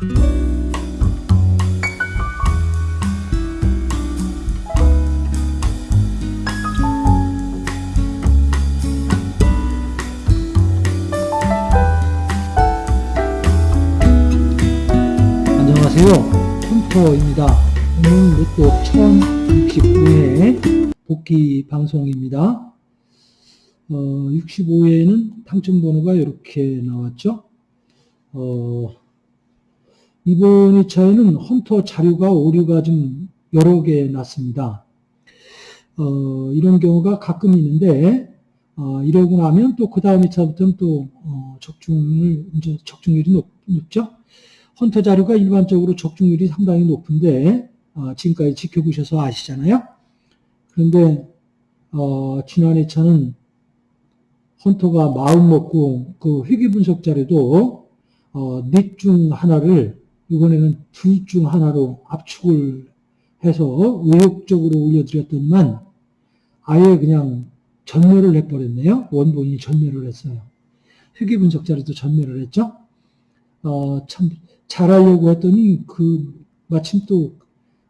안녕하세요. 컴퓨터입니다. 오늘 로또 1065회 복귀 방송입니다. 어, 65회에는 당첨번호가 이렇게 나왔죠. 어, 이번 2차에는 헌터 자료가 오류가 좀 여러 개 났습니다. 어, 이런 경우가 가끔 있는데, 어, 이러고 나면 또 그 다음 2차부터는 또, 어, 적중을, 이제 적중률이 높, 높죠. 헌터 자료가 일반적으로 적중률이 상당히 높은데, 어, 지금까지 지켜보셔서 아시잖아요. 그런데, 어, 지난 2차는 헌터가 마음 먹고 그 회계 분석 자료도, 어, 넷중 하나를 이번에는 둘 중 하나로 압축을 해서 의욕적으로 올려드렸더니만 아예 그냥 전멸을 해버렸네요. 원본이 전멸을 했어요. 회계 분석 자료도 전멸을 했죠. 어, 참 잘하려고 했더니 그 마침 또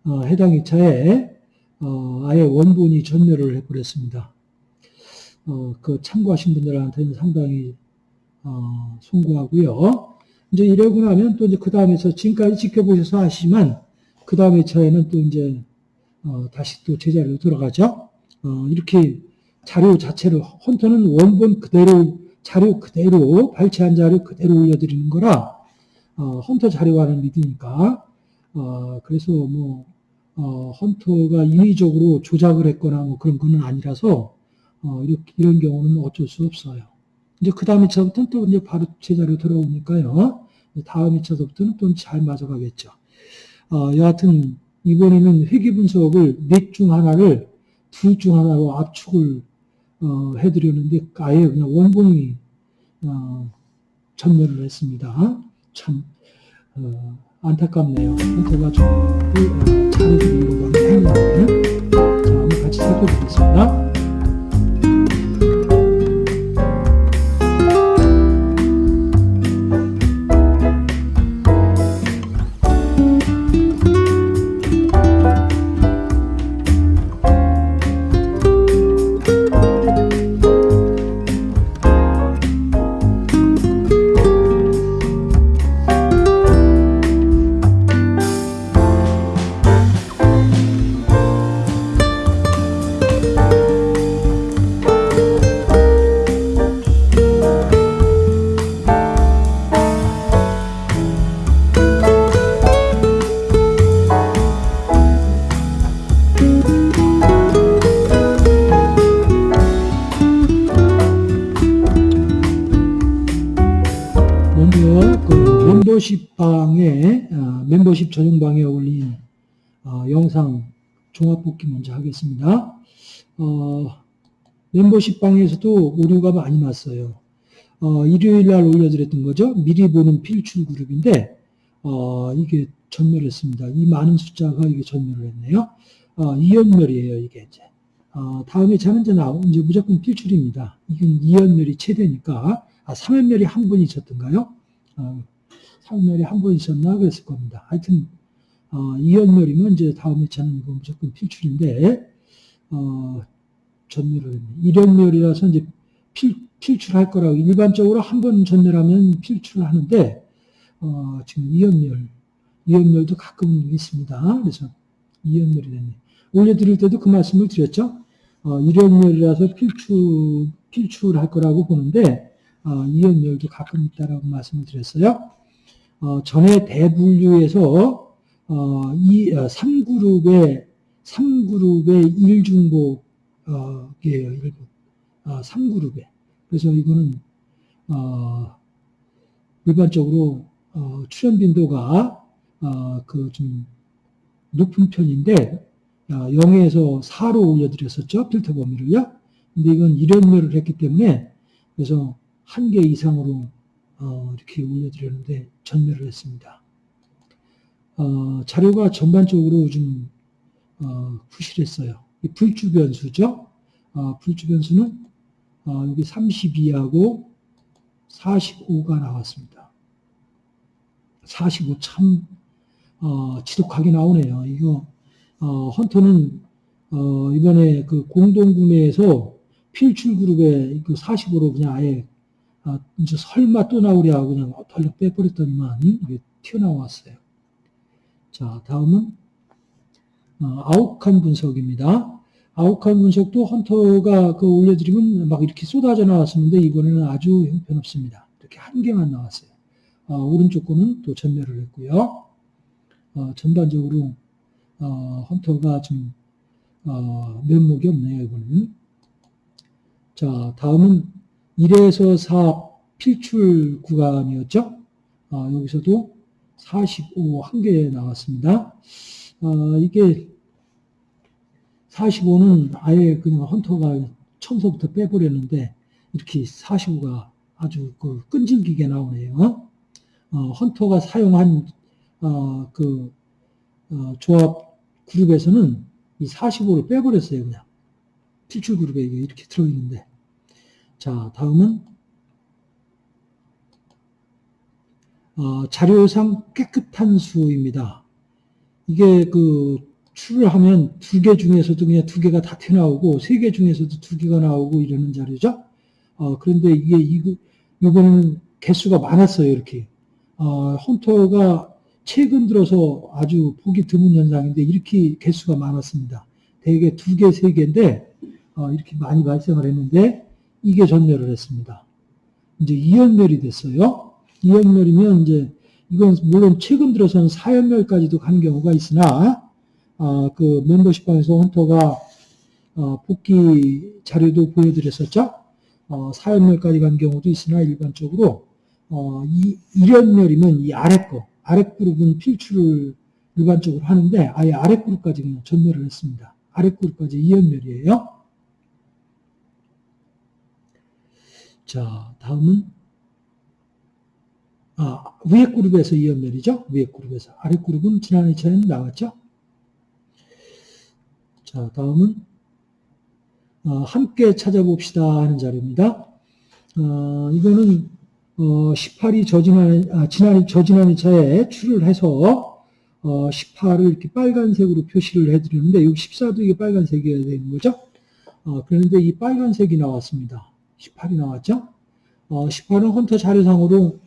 어, 해당 2차에 어, 아예 원본이 전멸을 해버렸습니다. 어, 그 참고하신 분들한테는 상당히 어, 송구하고요. 이제 이러고 나면 또 이제 그 다음에서 지금까지 지켜보셔서 아시지만 그 다음에 차에는 또 이제 어, 다시 또 제자리로 돌아가죠. 어, 이렇게 자료 자체로 헌터는 원본 그대로 자료 그대로 발췌한 자료 그대로 올려드리는 거라 어, 헌터 자료와는 믿으니까 어, 그래서 뭐 어, 헌터가 인위적으로 조작을 했거나 뭐 그런 거는 아니라서 어, 이렇게, 이런 경우는 어쩔 수 없어요. 이제 그 다음 2차부터는 또 이제 바로 제자리로 돌아오니까요. 다음 2차부터는 또잘 맞아가겠죠. 어, 여하튼 이번에는 회계 분석을 넷 중 하나를 둘 중 하나로 압축을 어, 해드렸는데 아예 그냥 원본이 어, 전멸을 했습니다. 참 어, 안타깝네요. 제가 좀 어, 잘해드리려고 하는 행위인데 자, 한번 같이 살펴보겠습니다. 전용 방에 올린 어, 영상 종합 복귀 먼저 하겠습니다. 어, 멤버십 방에서도 오류가 많이 났어요. 어, 일요일 날 올려드렸던 거죠. 미리 보는 필출 그룹인데 어, 이게 전멸했습니다. 이 많은 숫자가 이게 전멸을 했네요. 어, 이연멸이에요, 이게 이제. 어, 다음에 이제 나오 이제 무조건 필출입니다. 이건 이연멸이 최대니까 아, 3연멸이 한번 있었던가요? 어, 3연멸이 한번 있었나 그랬을 겁니다. 하여튼 어, 2연멸이면 이제 다음 회차는 이거 무조건 필출인데 어, 전멸을 했네. 1연멸이라서 이제 필, 필출할 거라고 일반적으로 한 번 전멸하면 필출을 하는데 어, 지금 2연멸 2연멸도 가끔 있습니다. 그래서 2연멸이 됐네. 올려드릴 때도 그 말씀을 드렸죠. 어, 1연멸이라서 필출, 필출할 거라고 보는데 어, 이연멸도 가끔 있다라고 말씀을 드렸어요. 어, 전에 대분류에서 어, 이 어, 3그룹의 3그룹의 1중복이에요. 어, 1부. 어, 3그룹에. 그래서 이거는 어, 일반적으로 어, 출현 빈도가 어, 그좀 높은 편인데 어, 0에서 4로 올려드렸었죠. 필터 범위를요. 근데 이건 1연멸을 했기 때문에 그래서 한 개 이상으로 어, 이렇게 올려드렸는데 전멸을 했습니다. 어, 자료가 전반적으로 좀 어, 부실했어요. 이 불주 변수죠. 어, 불주 변수는 어, 여기 32하고 45가 나왔습니다. 45 참, 어, 지독하게 나오네요. 이거, 어, 헌터는, 어, 이번에 그 공동구매에서 필출 그룹에 그 45로 그냥 아예, 아, 이제 설마 또 나오랴 하고 그냥 덜렁 빼버렸더니만 이게 튀어나왔어요. 자, 다음은, 어, 아웃칸 분석입니다. 아웃칸 분석도 헌터가 그 올려드리면 막 이렇게 쏟아져 나왔었는데 이번에는 아주 형편없습니다. 이렇게 한 개만 나왔어요. 어, 오른쪽 거는 또 전멸을 했고요. 어, 전반적으로 어, 헌터가 좀 어, 면목이 없네요. 이거는. 자, 다음은 1에서 4 필출 구간이었죠. 어, 여기서도 45 한 개 나왔습니다. 어, 이게 45는 아예 그냥 헌터가 처음서부터 빼버렸는데 이렇게 45가 아주 그 끈질기게 나오네요. 어, 헌터가 사용한 어, 그 어, 조합 그룹에서는 이 45를 빼버렸어요. 그냥 필출 그룹에 이렇게 들어있는데 자 다음은 어, 자료상 깨끗한 수입니다. 이게 그 추를 하면 두 개 중에서도 그냥 두 개가 다 튀어나오고 세 개 중에서도 두 개가 나오고 이러는 자료죠. 어, 그런데 이게 이거 이번에는 개수가 많았어요. 이렇게 어, 헌터가 최근 들어서 아주 보기 드문 현상인데 이렇게 개수가 많았습니다. 대개 두 개, 세 개인데 어, 이렇게 많이 발생을 했는데 이게 전멸을 했습니다. 이제 이연멸이 됐어요. 이연멸이면 이제 이건 물론 최근 들어서는 사연멸까지도 가는 경우가 있으나 어, 그 멤버십방에서 헌터가 어, 복귀 자료도 보여드렸었죠. 어, 사연멸까지 간 경우도 있으나 일반적으로 어, 이 일연멸이면 이 아래 거, 아래 그룹은 필출을 일반적으로 하는데 아예 아래 그룹까지 그냥 전멸을 했습니다. 아래 그룹까지 이연멸이에요. 자, 다음은 아, 위에 그룹에서 이연멸이죠. 위에 그룹에서. 아래 그룹은 지난 2차에는 나왔죠. 자, 다음은 어, 함께 찾아봅시다 하는 자료입니다. 어, 이거는 어, 18이 저지난, 아, 지난, 저지난 2차에 출을 해서 어, 18을 이렇게 빨간색으로 표시를 해드리는데 여기 14도 이게 빨간색이어야 되는 거죠. 어, 그런데 이 빨간색이 나왔습니다. 18이 나왔죠. 어, 18은 헌터 자료상으로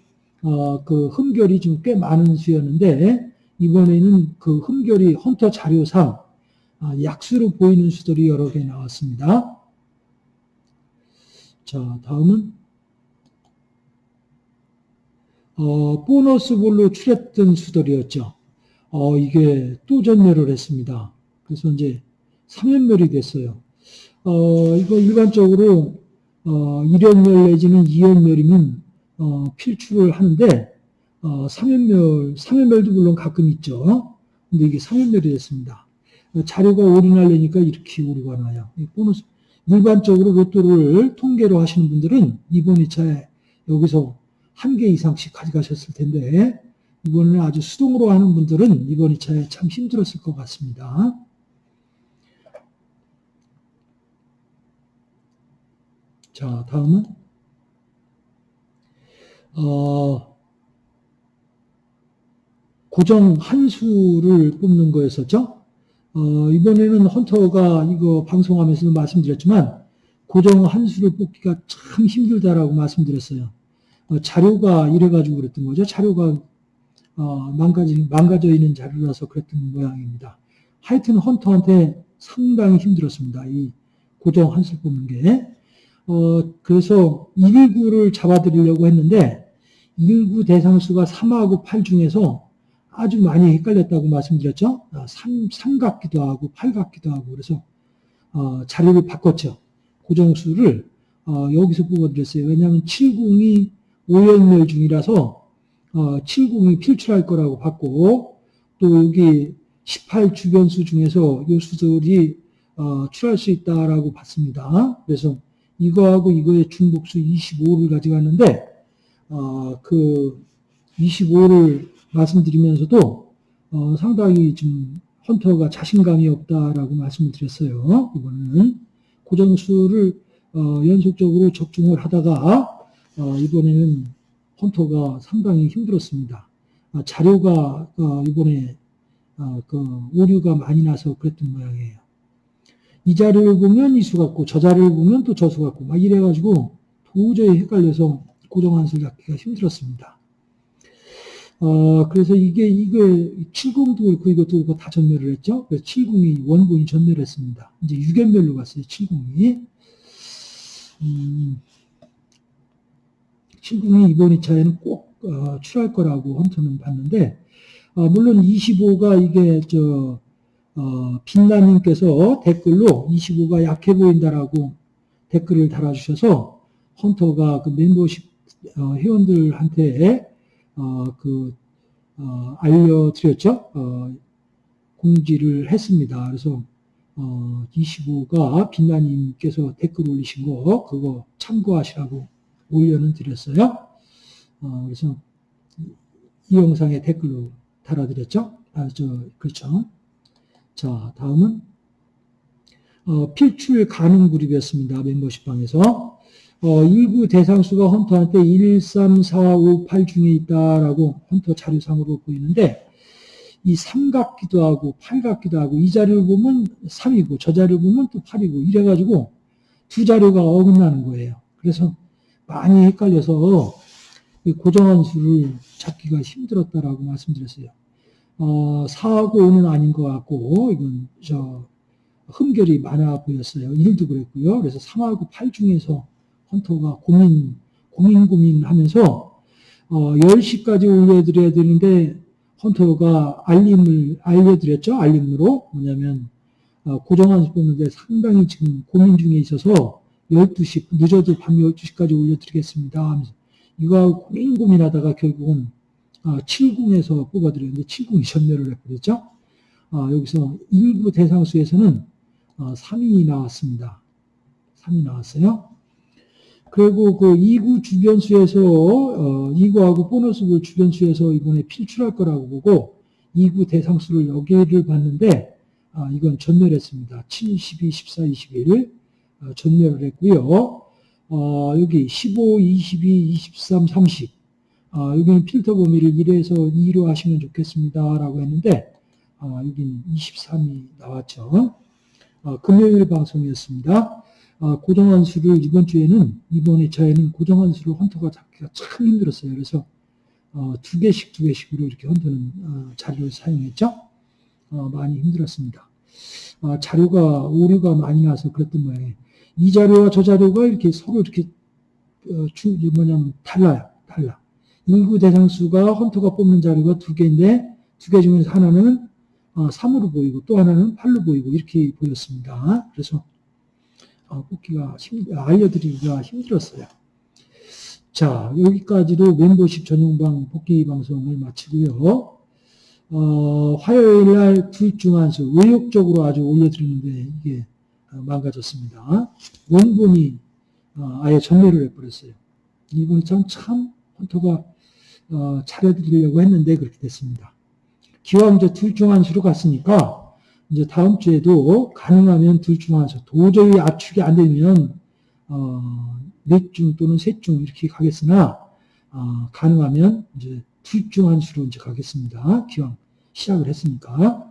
어, 그 흠결이 좀꽤 많은 수였는데 이번에는 그 흠결이 헌터 자료상 아, 약수로 보이는 수들이 여러 개 나왔습니다. 자, 다음은 어, 보너스 볼로 출했던 수들이었죠. 어, 이게 또 전멸을 했습니다. 그래서 이제 3연멸이 됐어요. 어, 이거 일반적으로 어, 1연멸 내지는 2연멸이면 어, 필출을 하는데 어, 3연멸, 3연멸도 물론 가끔 있죠. 근데 이게 3연멸이 됐습니다. 자료가 오류날려니까 이렇게 오류가 나요. 보너스 일반적으로 로또를 통계로 하시는 분들은 이번 2차에 여기서 한 개 이상씩 가져가셨을 텐데 이번에는 아주 수동으로 하는 분들은 이번 2차에 참 힘들었을 것 같습니다. 자, 다음은 어, 고정 한 수를 뽑는 거였었죠. 어, 이번에는 헌터가 이거 방송하면서도 말씀드렸지만 고정 한 수를 뽑기가 참 힘들다라고 말씀드렸어요. 어, 자료가 이래가지고 그랬던 거죠. 자료가 어, 망가지, 망가져 있는 자료라서 그랬던 모양입니다. 하여튼 헌터한테 상당히 힘들었습니다. 이 고정 한 수 뽑는 게. 어, 그래서 1구를 잡아드리려고 했는데 1구 대상수가 3하고 8 중에서 아주 많이 헷갈렸다고 말씀드렸죠. 3, 아, 3 같기도 하고 8 같기도 하고 그래서 어, 자료를 바꿨죠. 고정수를 어, 여기서 뽑아드렸어요. 왜냐하면 70이 5연멸 중이라서 어, 70이 필출할 거라고 봤고 또 여기 18 주변수 중에서 요 수들이 어, 출할 수 있다라고 봤습니다. 그래서 이거하고 이거의 중복수 25를 가져갔는데 어, 그 25를 말씀드리면서도 어, 상당히 좀 헌터가 자신감이 없다라고 말씀을 드렸어요. 이거는 고정수를 어, 연속적으로 적중을 하다가 어, 이번에는 헌터가 상당히 힘들었습니다. 어, 자료가 어, 이번에 어, 그 오류가 많이 나서 그랬던 모양이에요. 이 자료를 보면 이 수 같고 저 자료를 보면 또 저 수 같고 막 이래가지고 도저히 헷갈려서 고정한수를 잡기가 힘들었습니다. 어, 그래서 이게, 이게, 70도 그렇고 이것도 그렇고 다 전멸을 했죠. 그래서 70이 원본이 전멸을 했습니다. 이제 유견별로 갔어요, 70이. 음, 70이 이번 2차에는 꼭, 어, 출할 거라고 헌터는 봤는데, 어, 물론 25가 이게, 저, 어, 빛나님께서 댓글로 25가 약해 보인다라고 댓글을 달아주셔서 헌터가 그 멤버십 어, 회원들한테 어, 그, 어, 알려드렸죠. 어, 공지를 했습니다. 그래서, 어, 25가 빛나님께서 댓글 올리신 거, 그거 참고하시라고 올려는 드렸어요. 어, 그래서 이 영상에 댓글로 달아드렸죠. 아, 저, 그렇죠. 자, 다음은, 어, 필출 가능 그룹이었습니다. 멤버십 방에서. 어, 일부 대상수가 헌터한테 1, 3, 4, 5, 8 중에 있다라고 헌터 자료상으로 보이는데 이 3 같기도 하고 8 같기도 하고 이 자료를 보면 3이고 저 자료를 보면 또 8이고 이래가지고 두 자료가 어긋나는 거예요. 그래서 많이 헷갈려서 고정한 수를 찾기가 힘들었다라고 말씀드렸어요. 어, 4하고 5는 아닌 것 같고 이건 저 흠결이 많아 보였어요. 1도 그랬고요. 그래서 3하고 8 중에서 헌터가 고민, 고민, 고민 하면서, 어, 10시까지 올려드려야 되는데, 헌터가 알림을 알려드렸죠. 알림으로. 뭐냐면, 어, 고정한 뽑는데 상당히 지금 고민 중에 있어서 12시, 늦어도 밤 12시까지 올려드리겠습니다. 하면서 이거 고민 고민하다가 결국은 어, 7궁에서 뽑아드렸는데 7궁이 전멸을. 어, 여기서 일부 대상수에서는 어, 3이 나왔습니다. 3이 나왔어요. 그리고 그 2구 주변수에서 어, 2구하고 보너스구 주변수에서 이번에 필출할 거라고 보고 2구 대상수를 여기를 봤는데 아, 이건 전멸했습니다. 7, 12, 14, 21을 어, 전멸을 했고요. 어, 여기 15, 22, 23, 30 어, 여기는 필터 범위를 1에서 2로 하시면 좋겠습니다. 라고 했는데 어, 여기는 23이 나왔죠. 어, 금요일 방송이었습니다. 어, 고정한 수를 이번 주에는 이번 2차에는 고정한 수를 헌터가 잡기가 참 힘들었어요. 그래서 어, 두 개씩 두 개씩으로 이렇게 헌터는 어, 자료를 사용했죠. 어, 많이 힘들었습니다. 어, 자료가 오류가 많이 나서 그랬던 모양이에요. 이 자료와 저 자료가 이렇게 서로 이렇게 어, 주 뭐냐면 달라요. 달라. 인구 대상 수가 헌터가 뽑는 자료가 두 개인데 두 개 중에서 하나는 3으로 보이고 또 하나는 8로 보이고 이렇게 보였습니다. 그래서 어, 뽑기가 힘, 알려드리기가 힘들었어요. 자, 여기까지로 멤버십 전용방 복귀 방송을 마치고요. 어, 화요일 날 둘중한수 의욕적으로 아주 올려드리는데 이게 어, 망가졌습니다. 원본이 어, 아예 전멸을 해버렸어요. 이번이 참, 참 헌터가 어, 차려드리려고 했는데 그렇게 됐습니다. 기왕 이제 둘중한수로 갔으니까 이제 다음 주에도 가능하면 둘중 하나, 도저히 압축이 안 되면, 어, 넷중 또는 셋중 이렇게 가겠으나, 어, 가능하면 이제 둘중한 수로 이제 가겠습니다. 기왕 시작을 했으니까.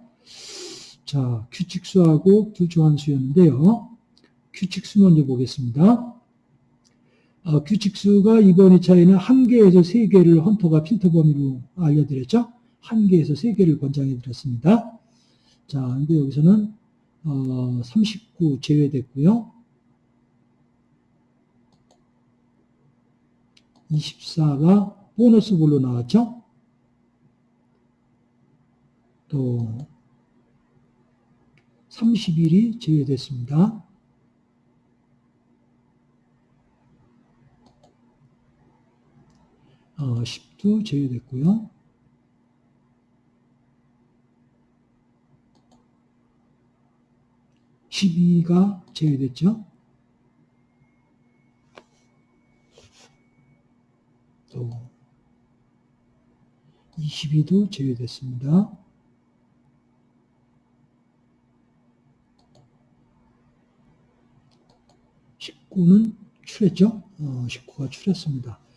자, 규칙수하고 둘중한 수였는데요. 규칙수 먼저 보겠습니다. 어, 규칙수가 이번 2차에는 한 개에서 세 개를 헌터가 필터 범위로 알려드렸죠. 한 개에서 세 개를 권장해 드렸습니다. 자, 근데 여기서는 어, 39 제외됐고요. 24가 보너스 볼로 나왔죠. 또 31이 제외됐습니다. 어, 10도 제외됐고요. 12가 제외됐죠. 또 22도 제외됐습니다. (19는) 출했죠. 어, 19가 출했습니다.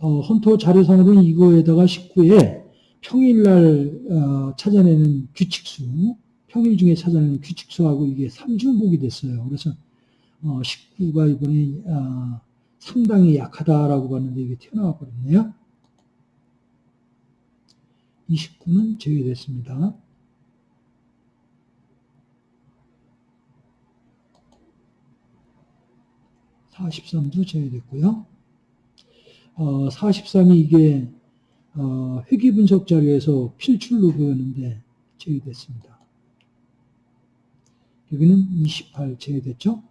어, 헌터 자료상으로는 이거에다가 19에 평일날 어, 찾아내는 규칙수, 평일 중에 찾아내는 규칙수하고 이게 삼중복이 됐어요. 그래서 어, 19가 이번에 어, 상당히 약하다라고 봤는데 이게 튀어나와 버렸네요. 29는 제외됐습니다. (43도) 제외됐고요. 어, 43이 이게 어, 회귀 분석 자료에서 필출로 보였는데 제외됐습니다. 여기는 28 제외됐죠?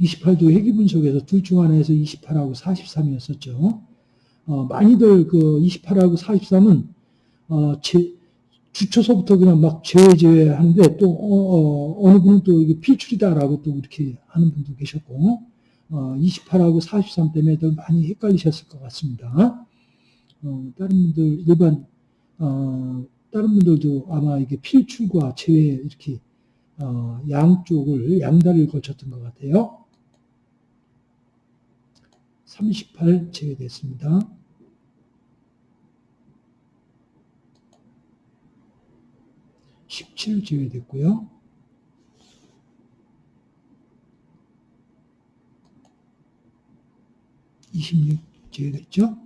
28도 회귀 분석에서 둘 중 하나에서 28하고 43이었었죠. 어, 많이들 그 28하고 43은 어, 제, 주초서부터 그냥 막 제외 제외 하는데 또 어, 느 분은 또 이게 필출이다라고 또 이렇게 하는 분도 계셨고 어, 28하고 43 때문에 더 많이 헷갈리셨을 것 같습니다. 어, 다른 분들 일반 어, 다른 분들도 아마 이게 필출과 제외 이렇게 어, 양쪽을 양다리를 걸쳤던 것 같아요. 38 제외됐습니다. 17 제외됐고요. 26 제외됐죠?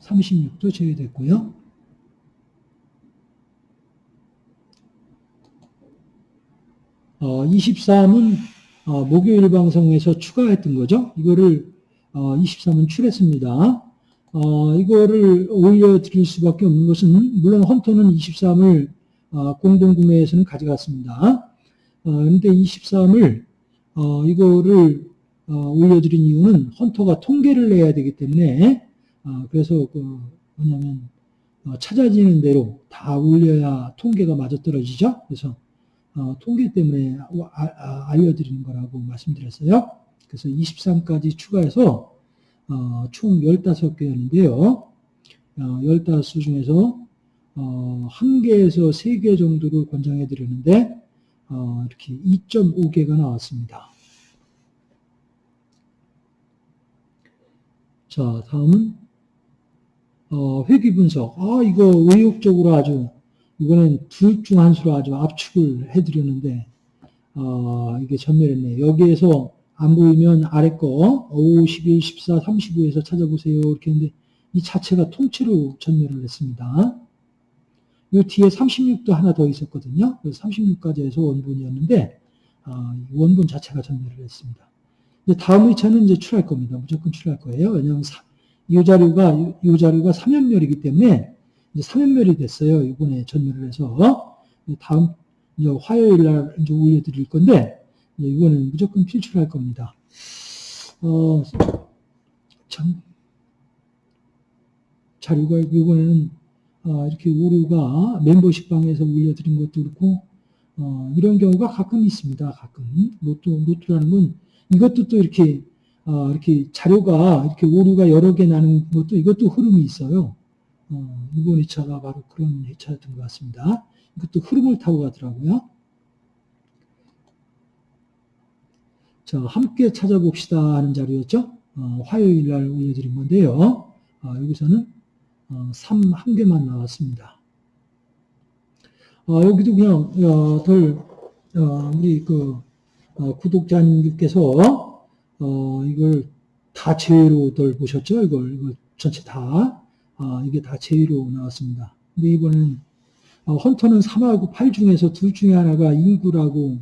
(36도) 제외됐고요. 어, 23은 어, 목요일 방송에서 추가했던 거죠. 이거를 어, 23은 출했습니다. 어, 이거를 올려드릴 수밖에 없는 것은 물론 헌터는 23을 어, 공동구매에서는 가져갔습니다. 그런데 어, 23을 어, 이거를 어, 올려드린 이유는 헌터가 통계를 내야 되기 때문에 그래서 그 뭐냐면 찾아지는 대로 다 올려야 통계가 맞아떨어지죠. 그래서 통계 때문에 아, 알려드리는 거라고 말씀드렸어요. 그래서 23까지 추가해서 총 15개였는데요. 15수 중에서 1개에서 3개 정도를 권장해 드렸는데 어, 이렇게 2.5개가 나왔습니다. 자, 다음은 어, 회귀 분석. 아, 이거 의욕적으로 아주 이거는 둘 중 한 수로 아주 압축을 해드렸는데 어, 이게 전멸했네. 여기에서 안 보이면 아래 거 5, 11, 14, 35에서 찾아보세요. 이렇게 했는데 이 자체가 통째로 전멸을 했습니다. 이 뒤에 36도 하나 더 있었거든요. 36까지 해서 원본이었는데 어, 원본 자체가 전멸을 했습니다. 이제 다음 회차는 이제 출할 겁니다. 무조건 출할 거예요. 왜냐하면 사, 이 자료가 이 자료가 3연멸이기 때문에 이제 3연멸이 됐어요. 이번에 전멸을 해서 다음 이제 화요일 날 이제 올려드릴 건데 이거는 무조건 필출할 겁니다. 어, 참 자료가 이번에는 어, 이렇게 오류가 멤버십 방에서 올려드린 것도 그렇고 어, 이런 경우가 가끔 있습니다. 가끔 로또 로또라는 건 이것도 또 이렇게 어, 이렇게 자료가 이렇게 오류가 여러 개 나는 것도 이것도 흐름이 있어요. 어, 이번 회차가 바로 그런 회차였던 것 같습니다. 이것도 흐름을 타고 가더라고요. 자, 함께 찾아봅시다 하는 자료였죠. 어, 화요일 날 올려드린 건데요. 어, 여기서는 3 어, 한 개만 나왔습니다. 어, 여기도 그냥 어, 덜 어, 우리 그 어, 구독자님께서 어, 이걸 다 제외로 덜 보셨죠? 이걸, 이걸 전체 다 아, 이게 다 제외로 나왔습니다. 근데 이번엔 헌터는 3하고 8 중에서 둘 중에 하나가 인구라고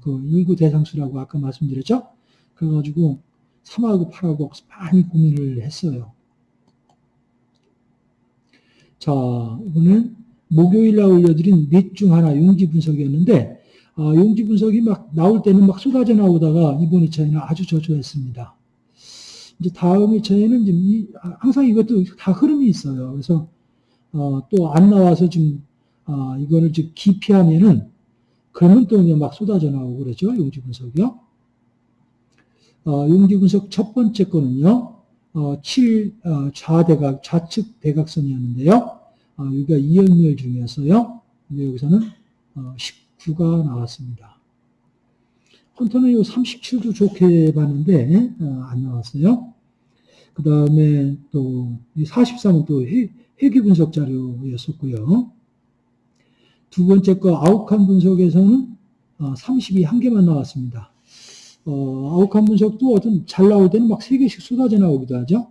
그 인구 대상수라고 아까 말씀드렸죠? 그래가지고 3하고 8하고 많이 고민을 했어요. 자, 이거는 목요일 날 올려드린 넷 중 하나 용지 분석이었는데, 아, 용지 분석이 막 나올 때는 막 쏟아져 나오다가 이번 2차에는 아주 저조했습니다. 이제 다음 2차에는 좀 이, 항상 이것도 다 흐름이 있어요. 그래서 어, 또 안 나와서 좀 아, 이거를 좀 기피하면은 그러면 또 그냥 막 쏟아져 나오고 그러죠. 용지 분석이요. 어, 용지 분석 첫 번째 거는요. 어, 7 어, 좌대각, 좌측 대각선이었는데요. 어, 여기가 2연멸 중이었어요. 근데 여기서는 어, 19가 나왔습니다. 헌터는 요 37도 좋게 봤는데, 어, 안 나왔어요. 그 다음에 또, 이 43은 또 회, 회귀 분석 자료였었고요. 두 번째 거 아웃칸 분석에서는 어, 30이 한 개만 나왔습니다. 어, 아웃칸 분석도 어떤 잘 나올 때는 막세 개씩 쏟아져 나오기도 하죠.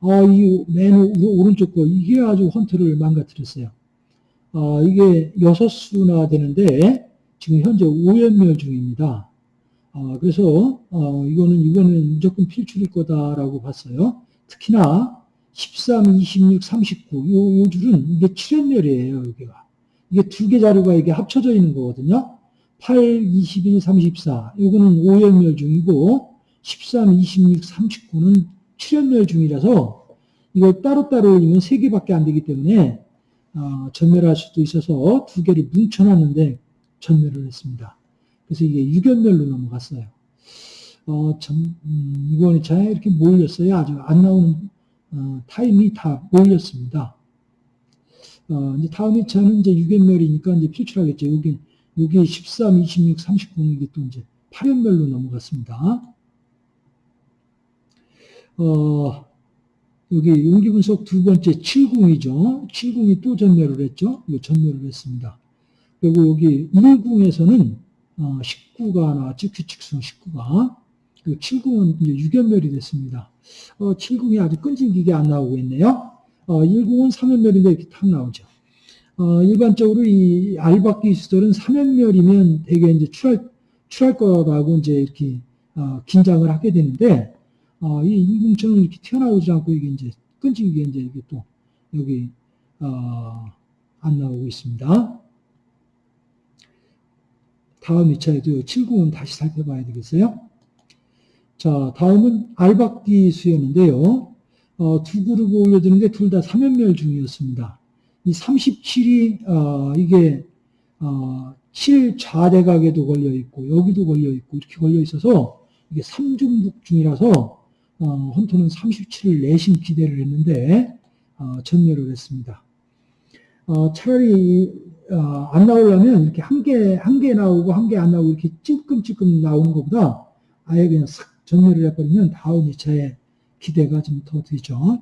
어, 이맨 오른쪽 거, 이게 아주 헌터를 망가뜨렸어요. 어, 이게 여섯 수나 되는데, 지금 현재 오연멸 중입니다. 어, 그래서, 어, 이거는, 이거는 무조건 필출일 거다라고 봤어요. 특히나, 13, 26, 39, 요, 요 줄은 이게 7연멸이에요, 여기가. 이게 두 개 자료가 이게 합쳐져 있는 거거든요. 8, 21, 34. 요거는 5연멸 중이고 13, 26, 39는 7연멸 중이라서 이걸 따로따로 올리면 3개밖에 안 되기 때문에 어, 전멸할 수도 있어서 두 개를 뭉쳐놨는데 전멸을 했습니다. 그래서 이게 6연멸로 넘어갔어요. 어, 참, 음, 이번 2차에 이렇게 몰렸어요. 아주 안 나오는 어, 타임이 다 몰렸습니다. 어, 이제 다음 2차는 이제 6연멸이니까 이제 필출하겠죠. 여기 여기 13, 26, 39는 이게 또 이제 8연멸로 넘어갔습니다. 어, 여기 용기 분석 두 번째 70이죠. 70이 또 전멸을 했죠. 이거 전멸을 했습니다. 그리고 여기 1궁에서는 어, 19가 나왔죠. 규칙성 19가. 그리고 70은 이제 6연멸이 됐습니다. 어, 70이 아주 끈질기게 안 나오고 있네요. 어, 1궁은 3연멸인데 이렇게 탁 나오죠. 어, 일반적으로 이 알박기 수들은 3연멸이면 되게 이제 출할, 출할 거라고 이제 이렇게, 어, 긴장을 하게 되는데, 어, 이 인공처럼 이렇게 튀어나오지 않고 이게 이제 끈질기게 이제 이게 또 여기, 어, 안 나오고 있습니다. 다음 2차에도 7구은 다시 살펴봐야 되겠어요. 자, 다음은 알박기 수였는데요. 어, 두 그룹 올려드는데 둘 다 3연멸 중이었습니다. 이 37이 어, 이게 어, 7 좌대각에도 걸려 있고 여기도 걸려 있고 이렇게 걸려 있어서 이게 3중북 중이라서 어, 헌터는 37을 내심 기대를 했는데 어, 전멸을 했습니다. 어, 차라리 어, 안 나오려면 이렇게 한 개 한 개 나오고 한 개 안 나오고 이렇게 찔끔찔끔 나오는 것보다 아예 그냥 싹 전멸을 해버리면 다음 2차에 기대가 좀 더 되죠.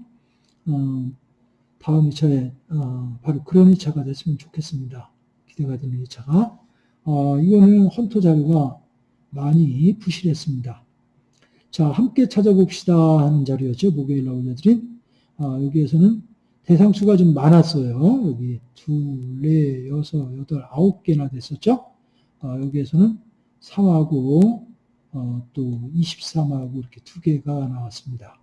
어, 다음 2차에 어, 바로 그런 2차가 됐으면 좋겠습니다. 기대가 되는 2차가. 어, 이거는 헌터 자료가 많이 부실했습니다. 자, 함께 찾아봅시다 하는 자료였죠. 목요일 날 올려드린. 어, 여기에서는 대상수가 좀 많았어요. 여기 둘, 넷, 여섯, 여덟, 아홉 개나 됐었죠. 어, 여기에서는 3하고 어, 또 23하고 이렇게 두 개가 나왔습니다.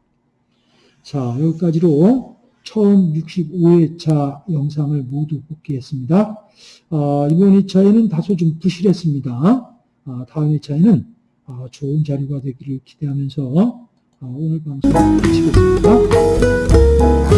자, 여기까지로 처음 65회차 영상을 모두 복귀했습니다. 어, 이번 2차에는 다소 좀 부실했습니다. 어, 다음 2차에는 어, 좋은 자료가 되기를 기대하면서 어, 오늘 방송 마치겠습니다.